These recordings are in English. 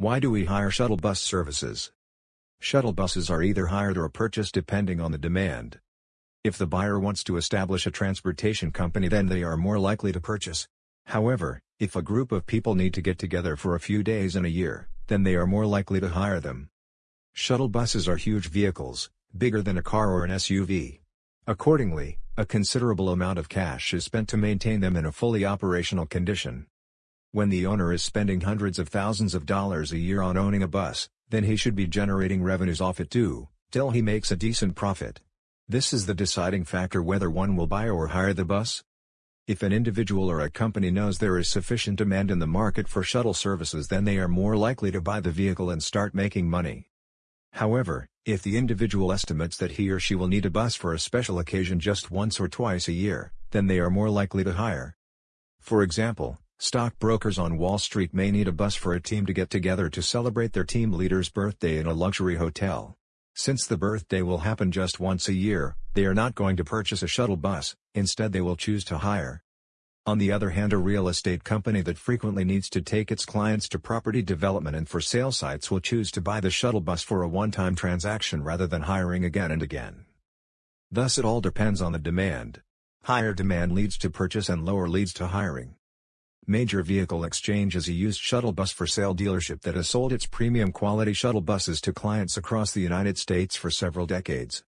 Why do we hire shuttle bus services? Shuttle buses are either hired or purchased depending on the demand. If the buyer wants to establish a transportation company then they are more likely to purchase. However, if a group of people need to get together for a few days in a year, then they are more likely to hire them. Shuttle buses are huge vehicles, bigger than a car or an SUV. Accordingly, a considerable amount of cash is spent to maintain them in a fully operational condition. When the owner is spending hundreds of thousands of dollars a year on owning a bus, then he should be generating revenues off it too, till he makes a decent profit. This is the deciding factor whether one will buy or hire the bus. If an individual or a company knows there is sufficient demand in the market for shuttle services then they are more likely to buy the vehicle and start making money. However, if the individual estimates that he or she will need a bus for a special occasion just once or twice a year, then they are more likely to hire. For example, stockbrokers on Wall Street may need a bus for a team to get together to celebrate their team leader's birthday in a luxury hotel. Since the birthday will happen just once a year, they are not going to purchase a shuttle bus, instead they will choose to hire. On the other hand a real estate company that frequently needs to take its clients to property development and for sale sites will choose to buy the shuttle bus for a one-time transaction rather than hiring again and again. Thus it all depends on the demand. Higher demand leads to purchase and lower leads to hiring. Major Vehicle Exchange is a used shuttle bus for sale dealership that has sold its premium quality shuttle buses to clients across the United States for several decades.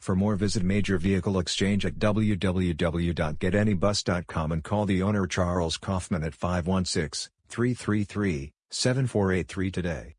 For more visit Major Vehicle Exchange at www.getanybus.com and call the owner Charles Kaufman at 516-333-7483 today.